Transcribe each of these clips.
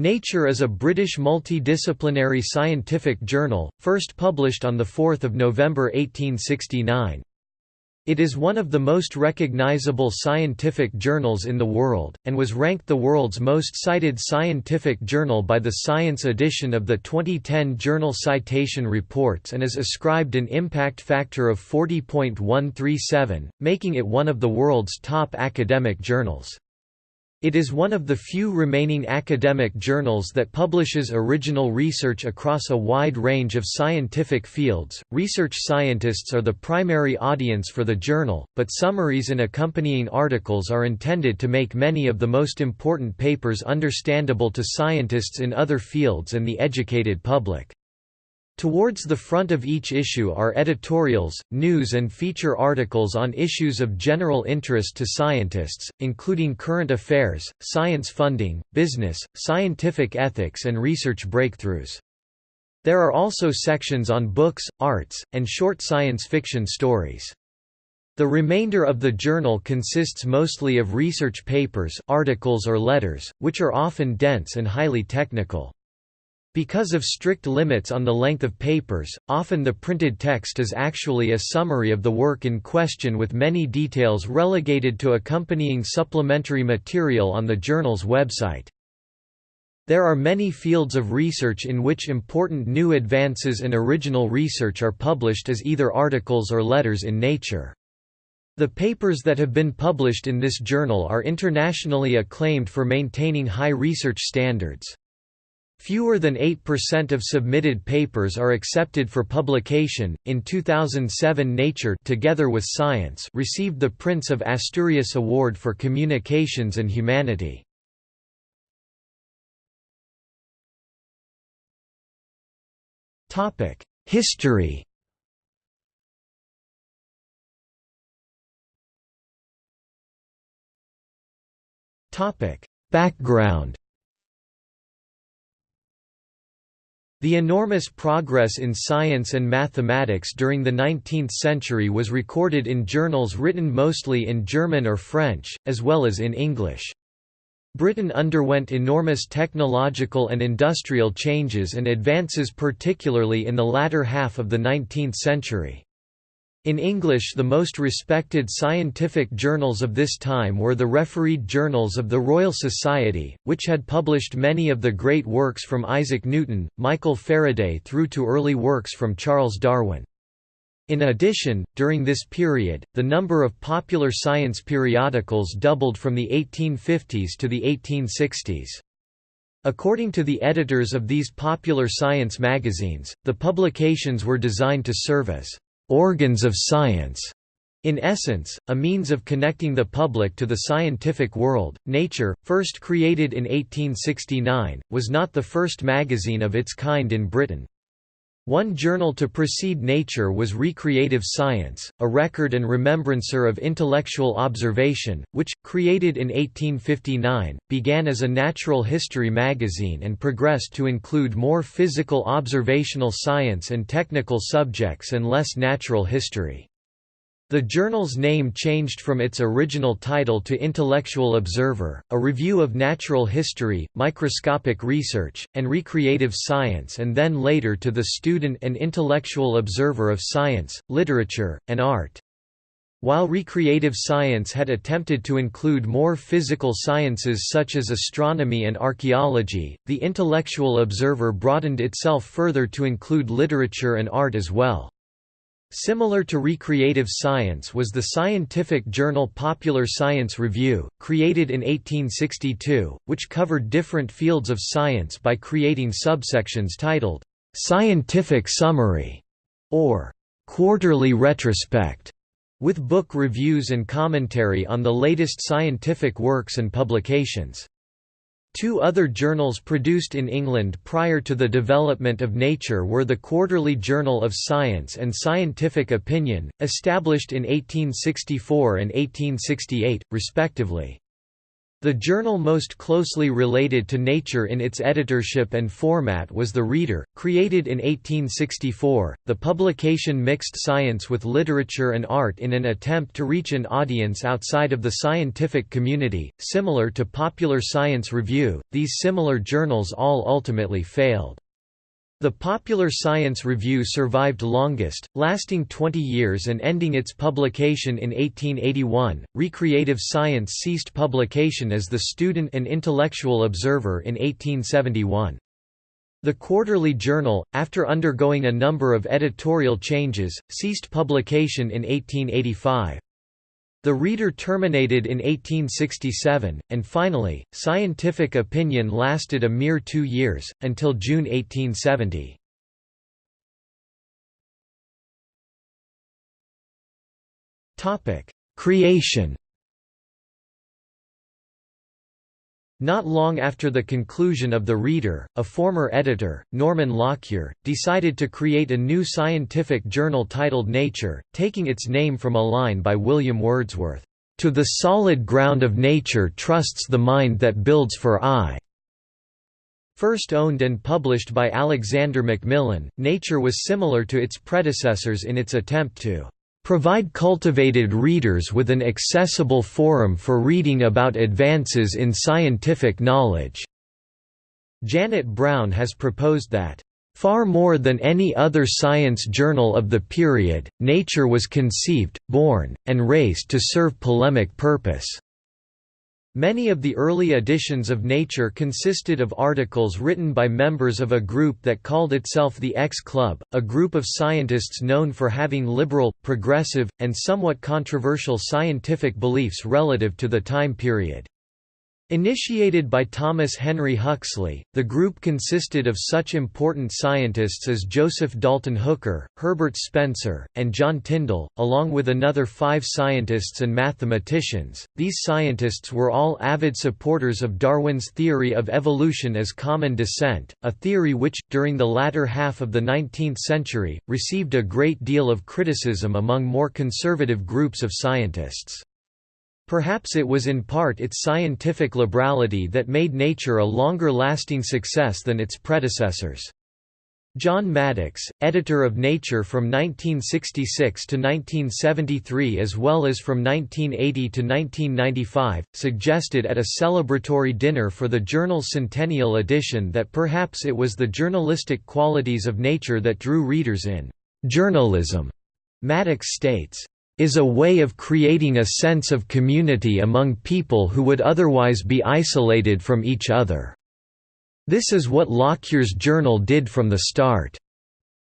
Nature is a British multidisciplinary scientific journal, first published on 4 November 1869. It is one of the most recognizable scientific journals in the world, and was ranked the world's most cited scientific journal by the Science edition of the 2010 Journal Citation Reports and is ascribed an impact factor of 40.137, making it one of the world's top academic journals. It is one of the few remaining academic journals that publishes original research across a wide range of scientific fields. Research scientists are the primary audience for the journal, but summaries and accompanying articles are intended to make many of the most important papers understandable to scientists in other fields and the educated public. Towards the front of each issue are editorials, news and feature articles on issues of general interest to scientists, including current affairs, science funding, business, scientific ethics and research breakthroughs. There are also sections on books, arts, and short science fiction stories. The remainder of the journal consists mostly of research papers, articles or letters, which are often dense and highly technical. Because of strict limits on the length of papers, often the printed text is actually a summary of the work in question with many details relegated to accompanying supplementary material on the journal's website. There are many fields of research in which important new advances and original research are published as either articles or letters in Nature. The papers that have been published in this journal are internationally acclaimed for maintaining high research standards. Fewer than 8% of submitted papers are accepted for publication. In 2007, Nature, together with Science, received the Prince of Asturias Award for Communications and Humanity. Topic: History. Topic: Background. The enormous progress in science and mathematics during the 19th century was recorded in journals written mostly in German or French, as well as in English. Britain underwent enormous technological and industrial changes and advances particularly in the latter half of the 19th century. In English the most respected scientific journals of this time were the refereed journals of the Royal Society, which had published many of the great works from Isaac Newton, Michael Faraday through to early works from Charles Darwin. In addition, during this period, the number of popular science periodicals doubled from the 1850s to the 1860s. According to the editors of these popular science magazines, the publications were designed to serve as organs of science. In essence, a means of connecting the public to the scientific world, Nature, first created in 1869, was not the first magazine of its kind in Britain. One journal to precede Nature was Recreative Science, a record and remembrancer of intellectual observation, which, created in 1859, began as a natural history magazine and progressed to include more physical observational science and technical subjects and less natural history. The journal's name changed from its original title to Intellectual Observer, a review of natural history, microscopic research, and recreative science and then later to the Student and Intellectual Observer of Science, Literature, and Art. While recreative science had attempted to include more physical sciences such as astronomy and archaeology, the Intellectual Observer broadened itself further to include literature and art as well. Similar to Recreative Science was the scientific journal Popular Science Review, created in 1862, which covered different fields of science by creating subsections titled, "'Scientific Summary' or "'Quarterly Retrospect' with book reviews and commentary on the latest scientific works and publications. Two other journals produced in England prior to the development of Nature were the Quarterly Journal of Science and Scientific Opinion, established in 1864 and 1868, respectively. The journal most closely related to Nature in its editorship and format was The Reader, created in 1864. The publication mixed science with literature and art in an attempt to reach an audience outside of the scientific community. Similar to Popular Science Review, these similar journals all ultimately failed. The Popular Science Review survived longest, lasting 20 years and ending its publication in 1881. Recreative Science ceased publication as the Student and Intellectual Observer in 1871. The Quarterly Journal, after undergoing a number of editorial changes, ceased publication in 1885. The reader terminated in 1867, and finally, scientific opinion lasted a mere two years, until June 1870. Creation Not long after the conclusion of The Reader, a former editor, Norman Lockyer, decided to create a new scientific journal titled Nature, taking its name from a line by William Wordsworth, "...to the solid ground of nature trusts the mind that builds for aye." First owned and published by Alexander Macmillan, Nature was similar to its predecessors in its attempt to provide cultivated readers with an accessible forum for reading about advances in scientific knowledge." Janet Browne has proposed that, "...far more than any other science journal of the period, Nature was conceived, born, and raised to serve polemic purpose." Many of the early editions of Nature consisted of articles written by members of a group that called itself the X Club, a group of scientists known for having liberal, progressive, and somewhat controversial scientific beliefs relative to the time period. Initiated by Thomas Henry Huxley, the group consisted of such important scientists as Joseph Dalton Hooker, Herbert Spencer, and John Tyndall, along with another five scientists and mathematicians. These scientists were all avid supporters of Darwin's theory of evolution as common descent, a theory which, during the latter half of the 19th century, received a great deal of criticism among more conservative groups of scientists. Perhaps it was in part its scientific liberality that made Nature a longer-lasting success than its predecessors. John Maddox, editor of Nature from 1966 to 1973 as well as from 1980 to 1995, suggested at a celebratory dinner for the journal's centennial edition that perhaps it was the journalistic qualities of Nature that drew readers in. Journalism, Maddox states, is a way of creating a sense of community among people who would otherwise be isolated from each other. This is what Lockyer's journal did from the start.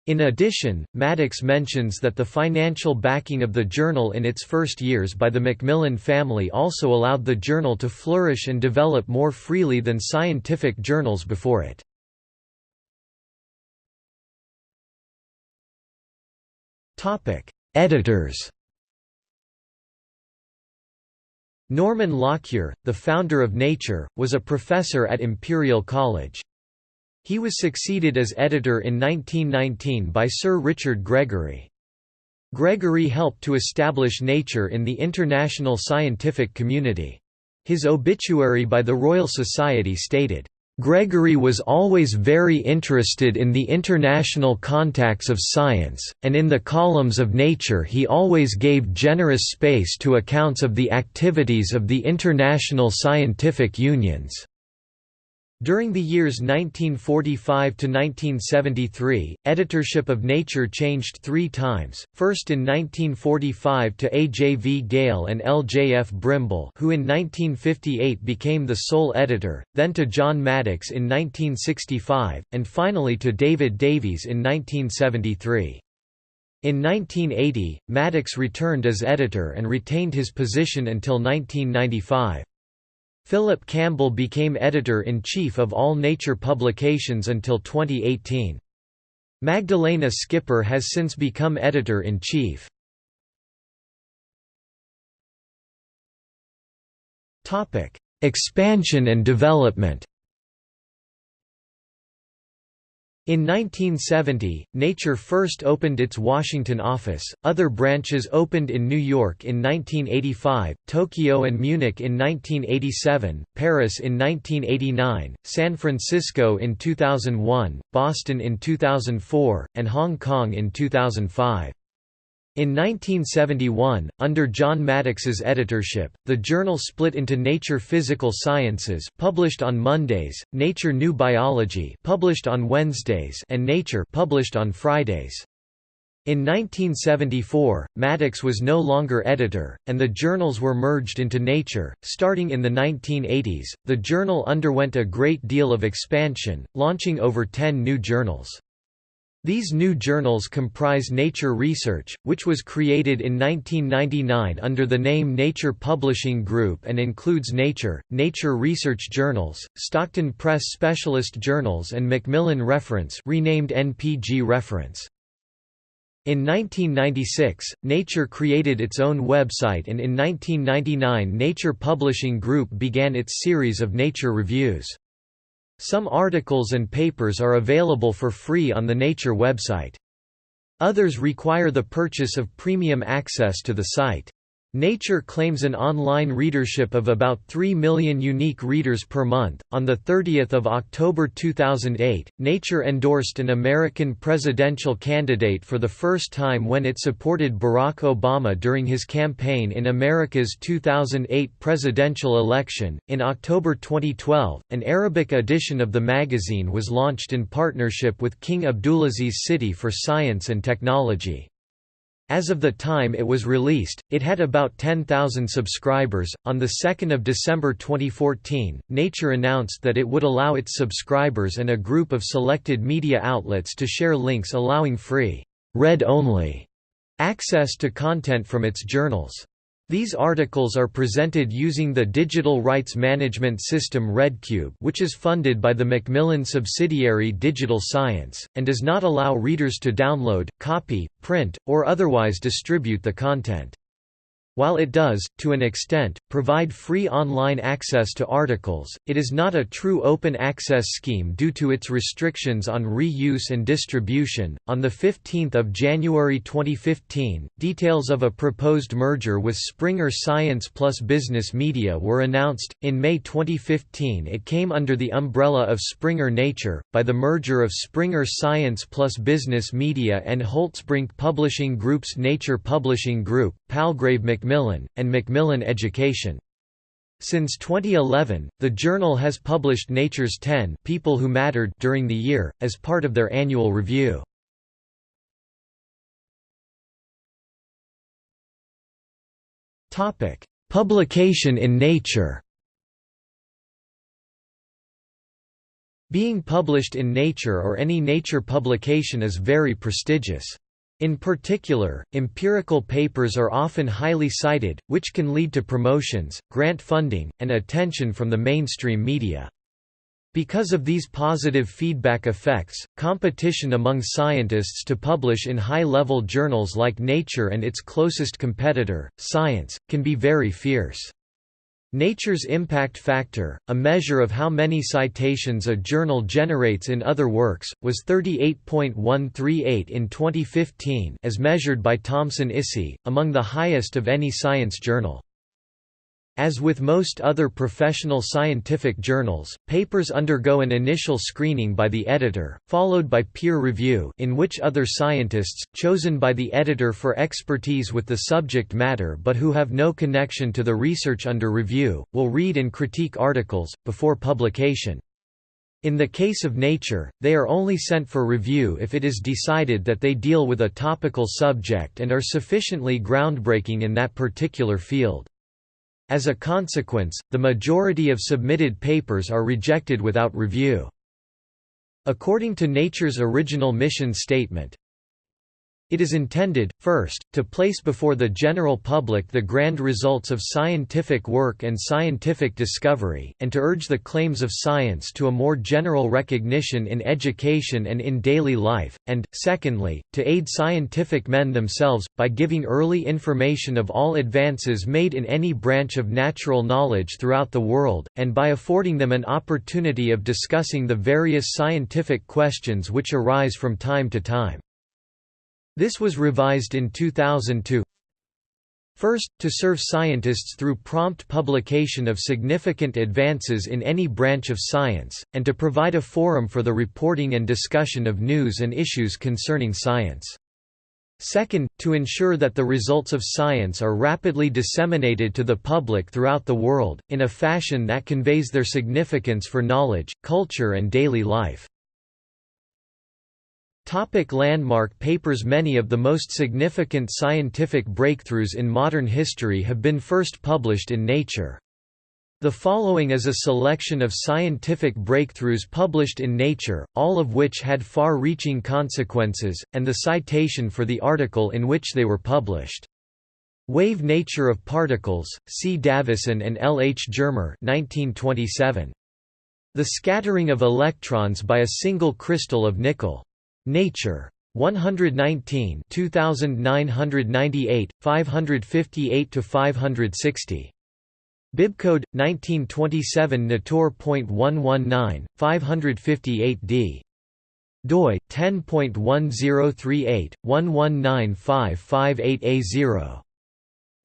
In addition, Maddox mentions that the financial backing of the journal in its first years by the Macmillan family also allowed the journal to flourish and develop more freely than scientific journals before it. Editors Norman Lockyer, the founder of Nature, was a professor at Imperial College. He was succeeded as editor in 1919 by Sir Richard Gregory. Gregory helped to establish Nature in the international scientific community. His obituary by the Royal Society stated, Gregory was always very interested in the international contacts of science, and in the columns of Nature he always gave generous space to accounts of the activities of the international scientific unions. During the years 1945 to 1973, editorship of Nature changed three times, first in 1945 to A. J. V. Gale and L. J. F. Brimble who in 1958 became the sole editor, then to John Maddox in 1965, and finally to David Davies in 1973. In 1980, Maddox returned as editor and retained his position until 1995. Philip Campbell became editor-in-chief of all Nature publications until 2018. Magdalena Skipper has since become editor-in-chief. Expansion and development In 1970, Nature first opened its Washington office, other branches opened in New York in 1985, Tokyo and Munich in 1987, Paris in 1989, San Francisco in 2001, Boston in 2004, and Hong Kong in 2005. In 1971, under John Maddox's editorship, the journal split into Nature Physical Sciences published on Mondays, Nature New Biology published on Wednesdays and Nature published on Fridays. In 1974, Maddox was no longer editor, and the journals were merged into Nature. Starting in the 1980s, the journal underwent a great deal of expansion, launching over 10 new journals. These new journals comprise Nature Research, which was created in 1999 under the name Nature Publishing Group and includes Nature, Nature Research Journals, Stockton Press Specialist Journals and Macmillan Reference renamed NPG Reference. In 1996, Nature created its own website and in 1999 Nature Publishing Group began its series of Nature reviews. Some articles and papers are available for free on the Nature website. Others require the purchase of premium access to the site. Nature claims an online readership of about 3 million unique readers per month. On the 30th of October 2008, Nature endorsed an American presidential candidate for the first time when it supported Barack Obama during his campaign in America's 2008 presidential election. In October 2012, an Arabic edition of the magazine was launched in partnership with King Abdulaziz City for Science and Technology. As of the time it was released, it had about 10,000 subscribers. On the 2nd of December 2014, Nature announced that it would allow its subscribers and a group of selected media outlets to share links allowing free, read-only access to content from its journals. These articles are presented using the digital rights management system ReadCube which is funded by the Macmillan subsidiary Digital Science, and does not allow readers to download, copy, print, or otherwise distribute the content. While it does, to an extent, provide free online access to articles, it is not a true open access scheme due to its restrictions on reuse and distribution. On the 15th of January 2015, details of a proposed merger with Springer Science Plus Business Media were announced. In May 2015, it came under the umbrella of Springer Nature by the merger of Springer Science Plus Business Media and Holtzbrinck Publishing Group's Nature Publishing Group, Palgrave Macmillan, and Macmillan Education. Since 2011, the journal has published Nature's 10 People Who Mattered during the year, as part of their annual review. Publication in Nature Being published in Nature or any Nature publication is very prestigious. In particular, empirical papers are often highly cited, which can lead to promotions, grant funding, and attention from the mainstream media. Because of these positive feedback effects, competition among scientists to publish in high-level journals like Nature and its closest competitor, Science, can be very fierce. Nature's impact factor, a measure of how many citations a journal generates in other works, was 38.138 in 2015 as measured by Thomson-ISI, among the highest of any science journal. As with most other professional scientific journals, papers undergo an initial screening by the editor, followed by peer review in which other scientists, chosen by the editor for expertise with the subject matter but who have no connection to the research under review, will read and critique articles, before publication. In the case of Nature, they are only sent for review if it is decided that they deal with a topical subject and are sufficiently groundbreaking in that particular field. As a consequence, the majority of submitted papers are rejected without review. According to Nature's original mission statement, It is intended, first, to place before the general public the grand results of scientific work and scientific discovery, and to urge the claims of science to a more general recognition in education and in daily life, and, secondly, to aid scientific men themselves, by giving early information of all advances made in any branch of natural knowledge throughout the world, and by affording them an opportunity of discussing the various scientific questions which arise from time to time. This was revised in 2002. First, to serve scientists through prompt publication of significant advances in any branch of science, and to provide a forum for the reporting and discussion of news and issues concerning science. Second, to ensure that the results of science are rapidly disseminated to the public throughout the world, in a fashion that conveys their significance for knowledge, culture and daily life. Topic landmark papers Many of the most significant scientific breakthroughs in modern history have been first published in Nature. The following is a selection of scientific breakthroughs published in Nature, all of which had far-reaching consequences, and the citation for the article in which they were published. Wave Nature of Particles, C. Davisson and L. H. Germer 1927. The scattering of electrons by a single crystal of nickel. Nature. 119 2998, 558 to 560 Bibcode 1927 Natur.119, 558 d. doi 10.1038 119558A0.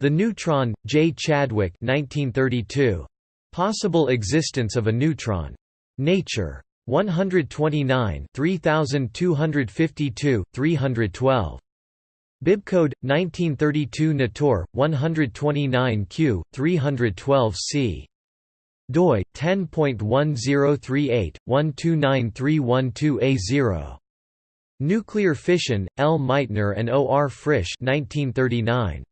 The Neutron, J. Chadwick 1932. Possible existence of a neutron. Nature. 129 3252, 312. Bibcode 1932 Natur 129 Q 312 C. Doi 10.1038 129312A0 Nuclear fission L. Meitner and O. R. Frisch 1939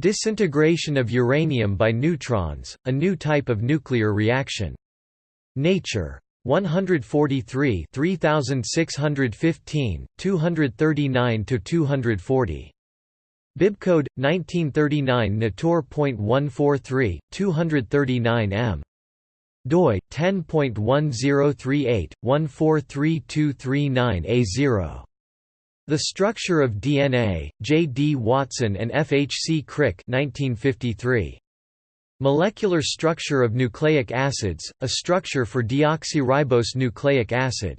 Disintegration of uranium by neutrons a new type of nuclear reaction. Nature 143 3615, 239 to 240 Bibcode 1939 Natur.143, 239 m. doi 10.1038 143239A0. The Structure of DNA, J. D. Watson and F. H. C. Crick 1953. Molecular structure of nucleic acids, a structure for deoxyribose nucleic acid.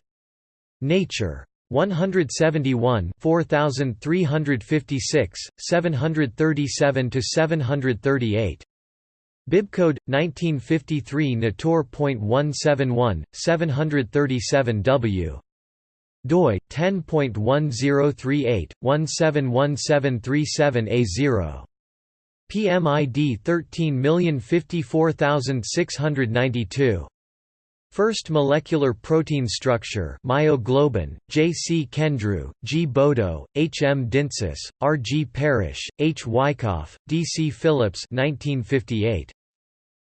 Nature. 171 4356, 737–738. Bibcode 1953 Natur.171, 737 W. doi 10.1038 171737A0. PMID 13054692. First molecular protein structure myoglobin, J. C. Kendrew, G. Bodo, H. M. Dintzis, R. G. Parrish, H. Wyckoff, D. C. Phillips 1958.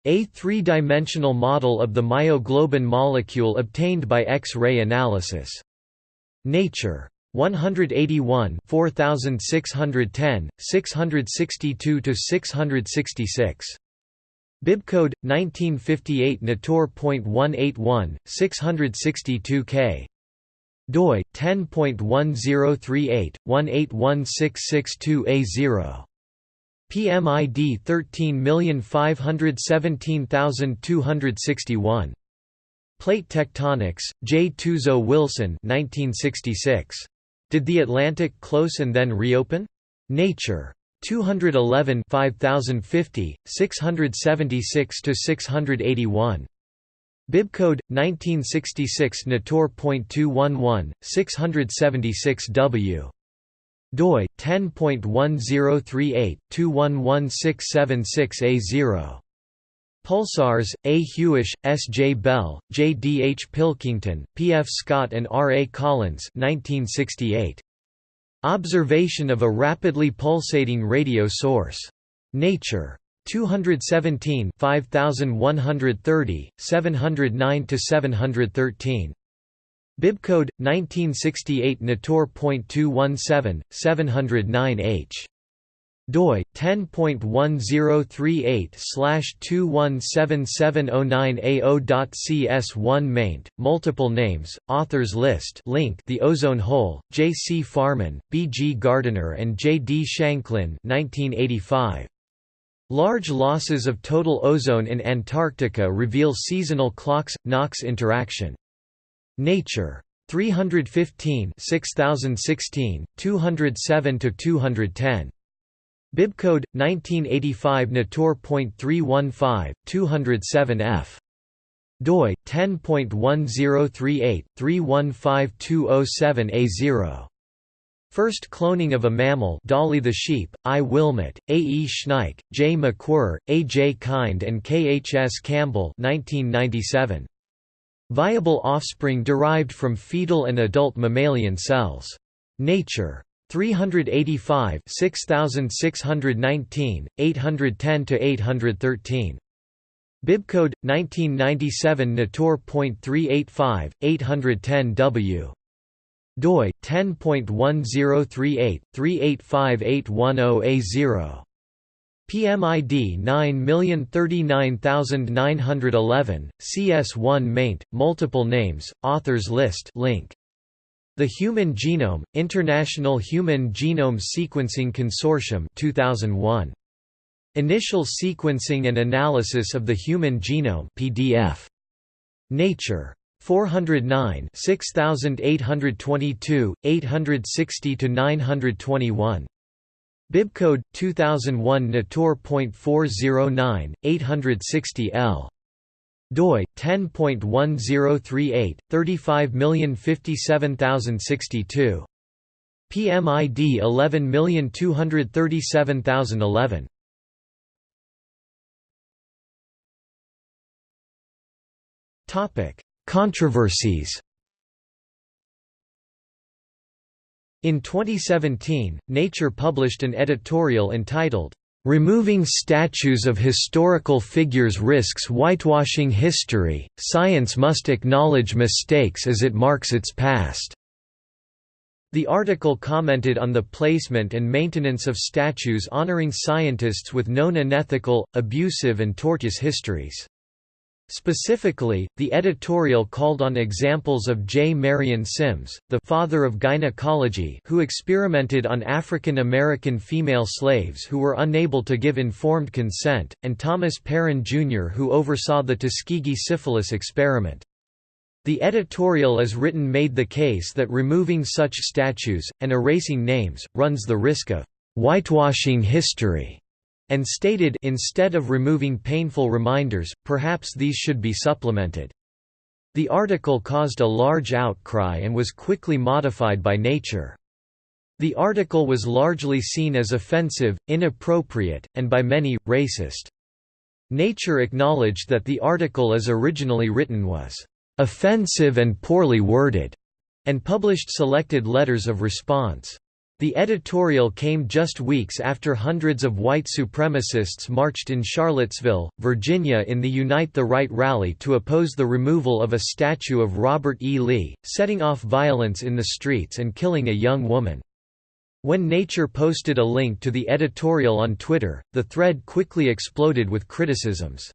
A three-dimensional model of the myoglobin molecule obtained by X-ray analysis. Nature. 181 4610, 662 to 666. Bibcode 1958 Natur.181, 662 K. doi 10.1038 181662A0. PMID 13517261. Plate Tectonics, J. Tuzo Wilson 1966. Did the Atlantic close and then reopen? Nature. 211 5050, 676–681. Bibcode 1966 Natur.211, 676 W. doi 10.1038 211676A0. Pulsars, A. Hewish, S. J. Bell, J. D. H. Pilkington, P. F. Scott and R. A. Collins 1968. Observation of a rapidly pulsating radio source. Nature. 217 5130, 709–713. Bibcode 1968 Natur.217 709H doi 10.1038/217709a0.cs1 maint multiple names authors list link The Ozone Hole J C Farman B G Gardiner and J D Shanklin 1985 Large losses of total ozone in Antarctica reveal seasonal ClOx NOx interaction. Nature. 315 6016 207 to 210 Bibcode 1985 Natur.315 207 f doi 10.1038 315207a0 First cloning of a mammal Dolly the sheep, I. Wilmut, A. E. Schnieke, J. McWhir, A. J. Kind and K. H. S. Campbell 1997. Viable offspring derived from fetal and adult mammalian cells. Nature. 385 6619, 810 to 813 Bibcode 1997 Natur.385 810 W. Doi 10.1038 3858110A0 PMID 9039911 CS1 maint multiple names authors list link the Human Genome, International Human Genome Sequencing Consortium 2001. Initial Sequencing and Analysis of the Human Genome PDF. Nature. 409 6822, 860–921. Bibcode 2001 Natur.409, 860 L doi 10.1038 35057062 PMID 11237011 Topic Controversies. In 2017, Nature published an editorial entitled Removing statues of historical figures risks whitewashing history, science must acknowledge mistakes as it marks its past. The article commented on the placement and maintenance of statues honoring scientists with known unethical, abusive and tortuous histories. Specifically, the editorial called on examples of J. Marion Sims, the father of gynecology who experimented on African American female slaves who were unable to give informed consent, and Thomas Parran Jr. who oversaw the Tuskegee syphilis experiment. The editorial as written made the case that removing such statues, and erasing names, runs the risk of «whitewashing history» and stated instead of removing painful reminders, perhaps these should be supplemented. The article caused a large outcry and was quickly modified by Nature. The article was largely seen as offensive, inappropriate, and by many, racist. Nature acknowledged that the article as originally written was offensive and poorly worded, and published selected letters of response. The editorial came just weeks after hundreds of white supremacists marched in Charlottesville, Virginia in the Unite the Right rally to oppose the removal of a statue of Robert E. Lee, setting off violence in the streets and killing a young woman. When Nature posted a link to the editorial on Twitter, the thread quickly exploded with criticisms.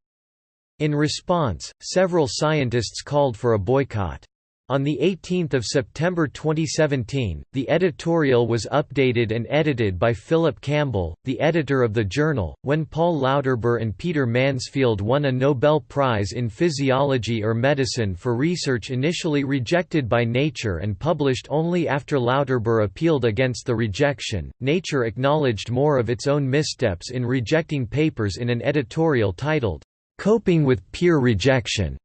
In response, several scientists called for a boycott. On 18 September 2017, the editorial was updated and edited by Philip Campbell, the editor of the journal. When Paul Lauterbur and Peter Mansfield won a Nobel Prize in Physiology or Medicine for research initially rejected by Nature and published only after Lauterbur appealed against the rejection, Nature acknowledged more of its own missteps in rejecting papers in an editorial titled, Coping with Peer Rejection.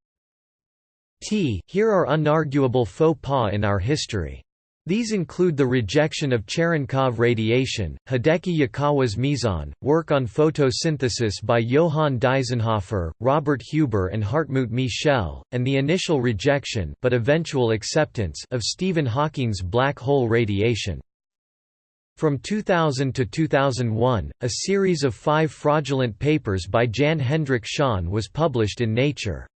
T here are unarguable faux pas in our history. These include the rejection of Cherenkov radiation, Hideki Yukawa's meson, work on photosynthesis by Johann Deisenhofer, Robert Huber and Hartmut Michel, and the initial rejection but eventual acceptance of Stephen Hawking's black hole radiation. From 2000 to 2001, a series of five fraudulent papers by Jan Hendrik Schön was published in Nature.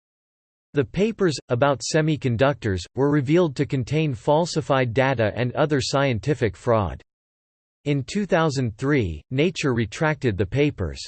The papers, about semiconductors, were revealed to contain falsified data and other scientific fraud. In 2003, Nature retracted the papers.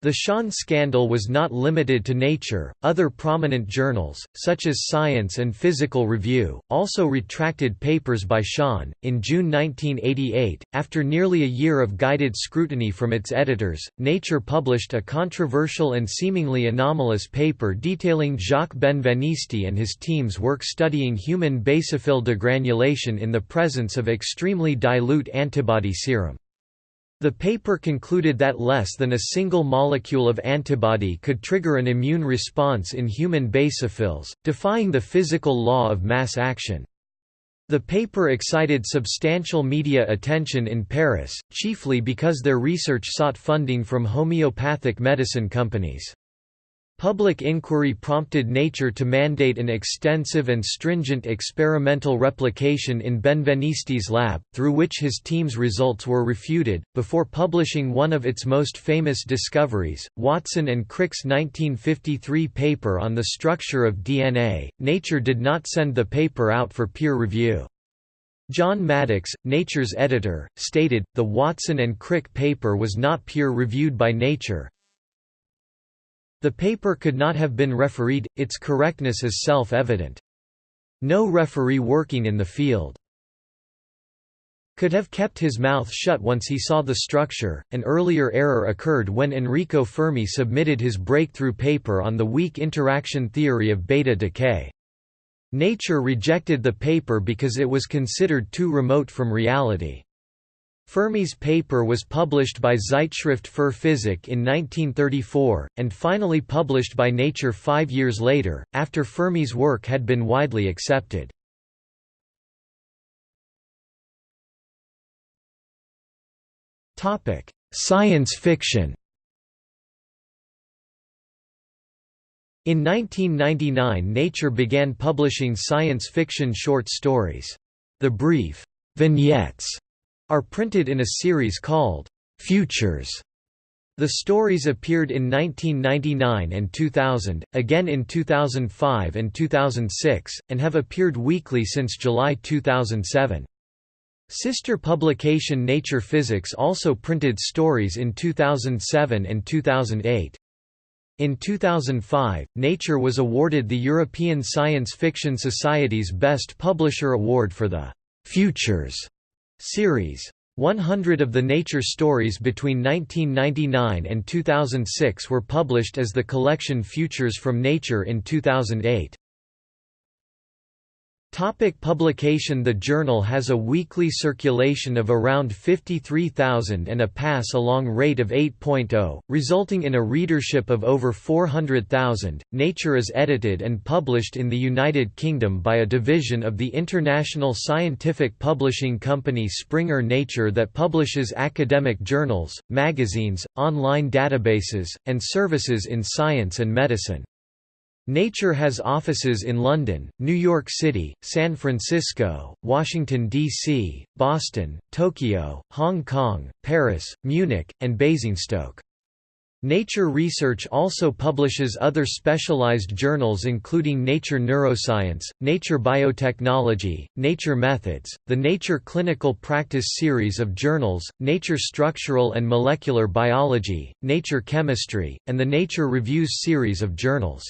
The Schön scandal was not limited to Nature, other prominent journals, such as Science and Physical Review, also retracted papers by Schön. In June 1988, after nearly a year of guided scrutiny from its editors, Nature published a controversial and seemingly anomalous paper detailing Jacques Benveniste and his team's work studying human basophil degranulation in the presence of extremely dilute antibody serum. The paper concluded that less than a single molecule of antibody could trigger an immune response in human basophils, defying the physical law of mass action. The paper excited substantial media attention in Paris, chiefly because their research sought funding from homeopathic medicine companies. Public inquiry prompted Nature to mandate an extensive and stringent experimental replication in Benveniste's lab, through which his team's results were refuted. Before publishing one of its most famous discoveries, Watson and Crick's 1953 paper on the structure of DNA, Nature did not send the paper out for peer review. John Maddox, Nature's editor, stated, the Watson and Crick paper was not peer-reviewed by Nature, the paper could not have been refereed, its correctness is self-evident. No referee working in the field could have kept his mouth shut once he saw the structure. An earlier error occurred when Enrico Fermi submitted his breakthrough paper on the weak interaction theory of beta decay. Nature rejected the paper because it was considered too remote from reality. Fermi's paper was published by Zeitschrift für Physik in 1934, and finally published by Nature five years later, after Fermi's work had been widely accepted. Science fiction In 1999 Nature began publishing science fiction short stories. The brief vignettes are printed in a series called Futures. The stories appeared in 1999 and 2000, again in 2005 and 2006, and have appeared weekly since July 2007. Sister publication Nature Physics also printed stories in 2007 and 2008. In 2005, Nature was awarded the European Science Fiction Society's Best Publisher Award for the Futures Series 100 of the Nature stories between 1999 and 2006 were published as the collection Futures from Nature in 2008. Topic publication The journal has a weekly circulation of around 53,000 and a pass-along rate of 8.0, resulting in a readership of over 400,000. Nature is edited and published in the United Kingdom by a division of the international scientific publishing company Springer Nature that publishes academic journals, magazines, online databases, and services in science and medicine. Nature has offices in London, New York City, San Francisco, Washington, D.C., Boston, Tokyo, Hong Kong, Paris, Munich, and Basingstoke. Nature Research also publishes other specialized journals including Nature Neuroscience, Nature Biotechnology, Nature Methods, the Nature Clinical Practice series of journals, Nature Structural and Molecular Biology, Nature Chemistry, and the Nature Reviews series of journals.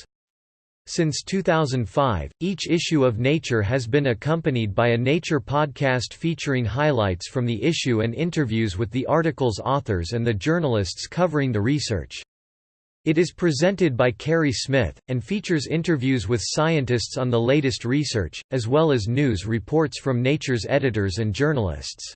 Since 2005, each issue of Nature has been accompanied by a Nature podcast featuring highlights from the issue and interviews with the article's authors and the journalists covering the research. It is presented by Kerri Smith, and features interviews with scientists on the latest research, as well as news reports from Nature's editors and journalists.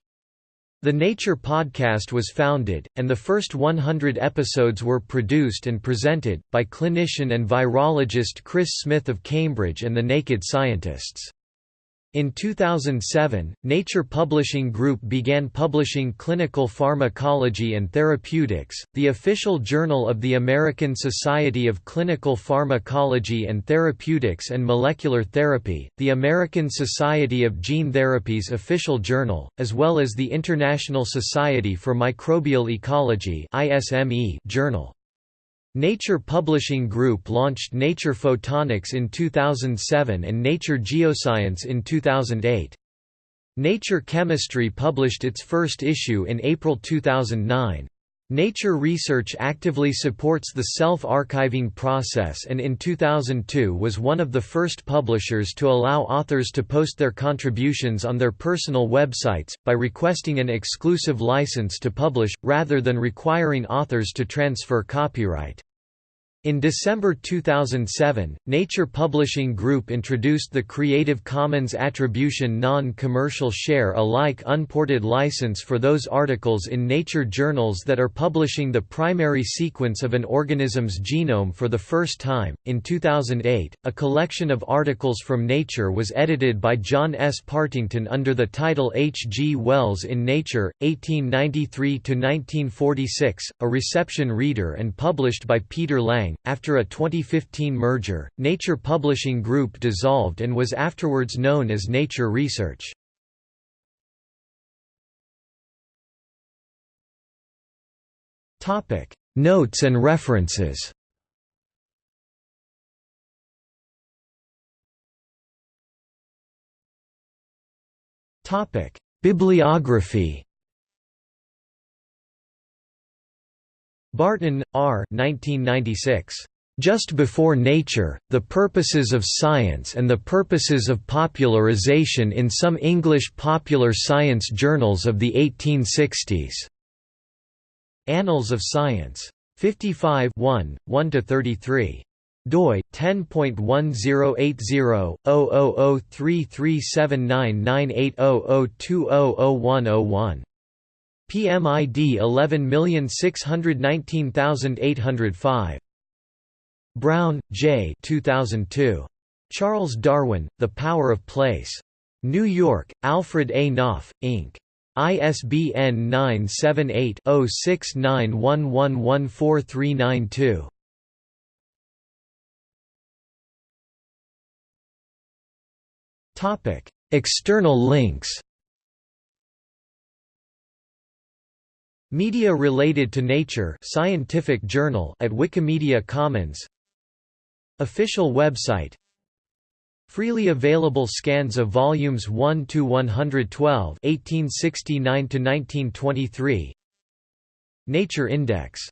The Nature podcast was founded, and the first 100 episodes were produced and presented, by clinician and virologist Chris Smith of Cambridge and the Naked Scientists. In 2007, Nature Publishing Group began publishing Clinical Pharmacology and Therapeutics, the official journal of the American Society of Clinical Pharmacology and Therapeutics and Molecular Therapy, the American Society of Gene Therapy's official journal, as well as the International Society for Microbial Ecology journal. Nature Publishing Group launched Nature Photonics in 2007 and Nature Geoscience in 2008. Nature Chemistry published its first issue in April 2009. Nature Research actively supports the self-archiving process and in 2002 was one of the first publishers to allow authors to post their contributions on their personal websites, by requesting an exclusive license to publish, rather than requiring authors to transfer copyright. In December 2007, Nature Publishing Group introduced the Creative Commons Attribution Non-Commercial Share Alike unported license for those articles in Nature journals that are publishing the primary sequence of an organism's genome for the first time. In 2008, a collection of articles from Nature was edited by John S. Partington under the title H. G. Wells in Nature, 1893 to 1946, a reception reader and published by Peter Lang after a 2015 merger, Nature Publishing Group dissolved and was afterwards known as Nature Research. Topic: Notes and references Topic: Bibliography Barton, R. 1996. Just Before Nature, The Purposes of Science and the Purposes of Popularization in Some English Popular Science Journals of the 1860s. Annals of Science. 55 1, 1–33 doi 10.1080/00033799800200101 PMID 11619805. Browne, J. 2002. Charles Darwin, The Power of Place. New York, Alfred A. Knopf, Inc. ISBN 978-0691114392. External links Media related to nature scientific journal at Wikimedia Commons. Official website. Freely available scans of volumes 1 to 112 1869 to 1923 Nature Index